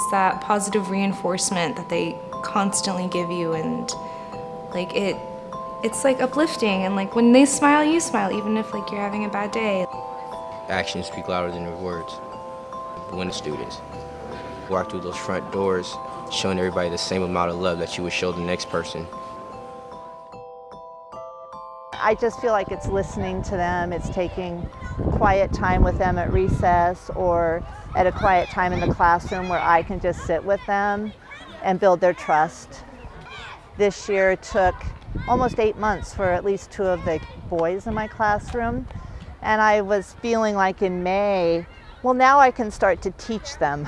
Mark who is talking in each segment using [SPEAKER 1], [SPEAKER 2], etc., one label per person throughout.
[SPEAKER 1] It's that positive reinforcement that they constantly give you and like it it's like uplifting and like when they smile you smile even if like you're having a bad day.
[SPEAKER 2] Actions speak louder than your words. When the students walk through those front doors showing everybody the same amount of love that you would show the next person.
[SPEAKER 3] I just feel like it's listening to them, it's taking quiet time with them at recess or at a quiet time in the classroom where I can just sit with them and build their trust. This year took almost eight months for at least two of the boys in my classroom. And I was feeling like in May, well, now I can start to teach them.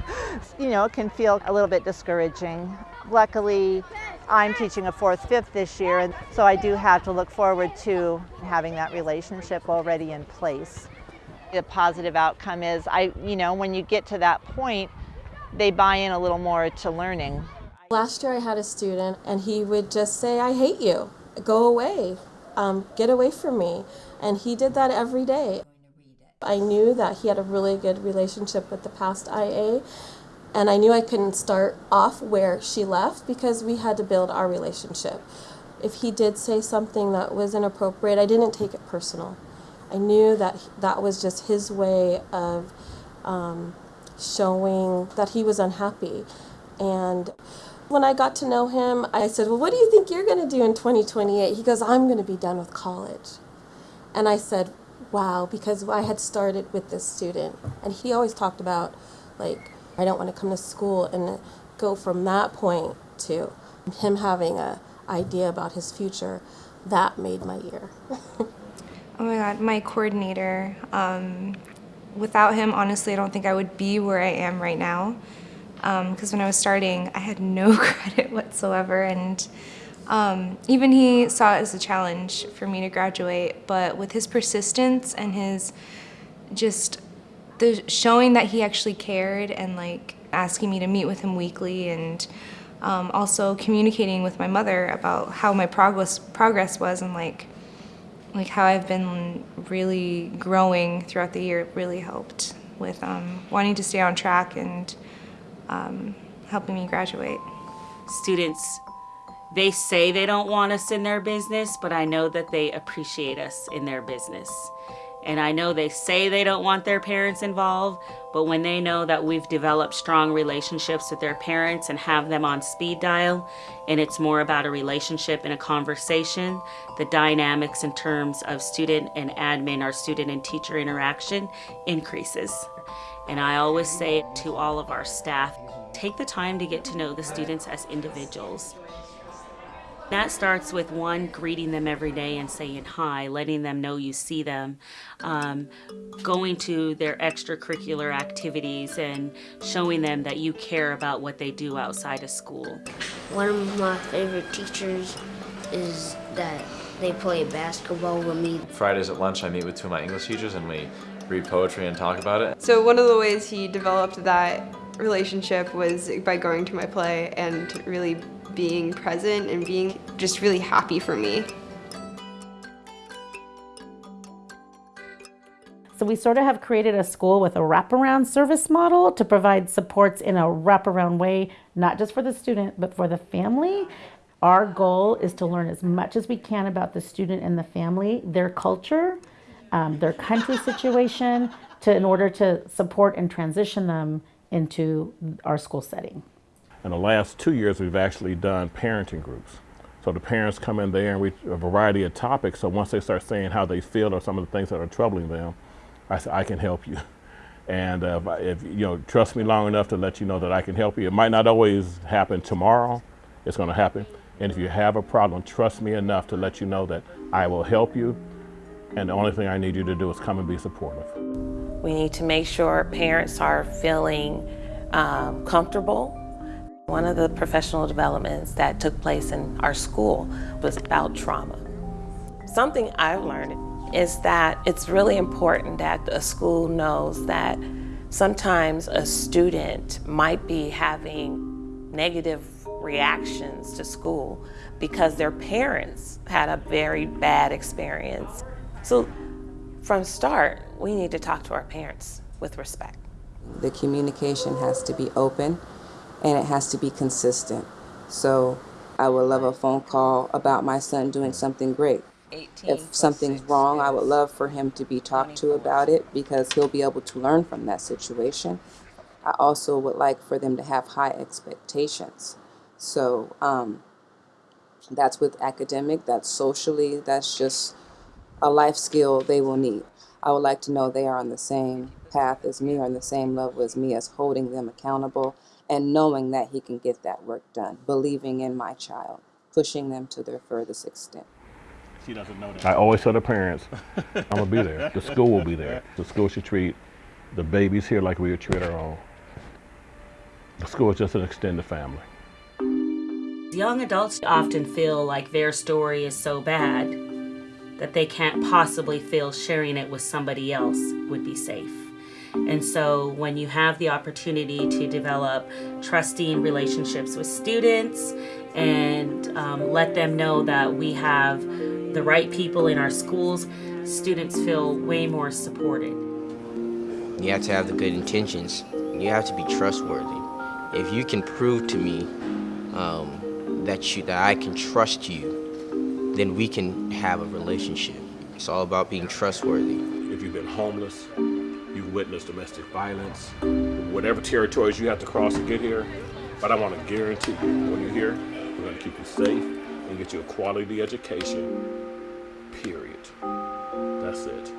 [SPEAKER 3] you know, it can feel a little bit discouraging. Luckily, I'm teaching a fourth, fifth this year, and so I do have to look forward to having that relationship already in place. The positive outcome is, I, you know, when you get to that point, they buy in a little more to learning.
[SPEAKER 4] Last year I had a student and he would just say, I hate you, go away, um, get away from me. And he did that every day. I knew that he had a really good relationship with the past IA and I knew I couldn't start off where she left because we had to build our relationship. If he did say something that was inappropriate, I didn't take it personal. I knew that that was just his way of um, showing that he was unhappy. And when I got to know him, I said, well, what do you think you're going to do in 2028? He goes, I'm going to be done with college. And I said, wow, because I had started with this student. And he always talked about, like, I don't want to come to school and go from that point to him having a idea about his future. That made my year.
[SPEAKER 1] oh my God, my coordinator. Um, without him, honestly, I don't think I would be where I am right now. Because um, when I was starting, I had no credit whatsoever. And um, even he saw it as a challenge for me to graduate. But with his persistence and his just the showing that he actually cared and like asking me to meet with him weekly and um, also communicating with my mother about how my progress progress was and like like how I've been really growing throughout the year really helped with um, wanting to stay on track and um, helping me graduate.
[SPEAKER 5] Students, they say they don't want us in their business, but I know that they appreciate us in their business. And I know they say they don't want their parents involved, but when they know that we've developed strong relationships with their parents and have them on speed dial, and it's more about a relationship and a conversation, the dynamics in terms of student and admin or student and teacher interaction increases. And I always say to all of our staff, take the time to get to know the students as individuals. That starts with one, greeting them every day and saying hi, letting them know you see them, um, going to their extracurricular activities and showing them that you care about what they do outside of school.
[SPEAKER 6] One of my favorite teachers is that they play basketball with me.
[SPEAKER 7] Fridays at lunch I meet with two of my English teachers and we read poetry and talk about it.
[SPEAKER 8] So one of the ways he developed that relationship was by going to my play and really being present and being just really happy for me.
[SPEAKER 9] So we sort of have created a school with a wraparound service model to provide supports in a wraparound way, not just for the student, but for the family. Our goal is to learn as much as we can about the student and the family, their culture, um, their country situation, to, in order to support and transition them into our school setting.
[SPEAKER 10] In the last two years, we've actually done parenting groups. So the parents come in there and we a variety of topics. So once they start saying how they feel or some of the things that are troubling them, I say, I can help you. And uh, if, you know, trust me long enough to let you know that I can help you. It might not always happen tomorrow. It's going to happen. And if you have a problem, trust me enough to let you know that I will help you. And the only thing I need you to do is come and be supportive.
[SPEAKER 11] We need to make sure parents are feeling um, comfortable one of the professional developments that took place in our school was about trauma. Something I've learned is that it's really important that a school knows that sometimes a student might be having negative reactions to school because their parents had a very bad experience. So from start, we need to talk to our parents with respect
[SPEAKER 12] The communication has to be open and it has to be consistent. So I would love a phone call about my son doing something great. If something's wrong, I would love for him to be talked to about it because he'll be able to learn from that situation. I also would like for them to have high expectations. So um, that's with academic, that's socially, that's just a life skill they will need. I would like to know they are on the same path as me or on the same level as me as holding them accountable and knowing that he can get that work done, believing in my child, pushing them to their furthest extent.
[SPEAKER 10] She doesn't know that. I always tell the parents, I'm gonna be there. The school will be there. The school should treat the babies here like we would treat our own. The school is just an extended family.
[SPEAKER 5] Young adults often feel like their story is so bad that they can't possibly feel sharing it with somebody else would be safe. And so when you have the opportunity to develop trusting relationships with students and um, let them know that we have the right people in our schools, students feel way more supported.
[SPEAKER 2] You have to have the good intentions. You have to be trustworthy. If you can prove to me um, that you that I can trust you, then we can have a relationship. It's all about being trustworthy.
[SPEAKER 10] If you've been homeless, you've witnessed domestic violence, whatever territories you have to cross to get here, but I want to guarantee you, when you're here, we're going to keep you safe and get you a quality education, period. That's it.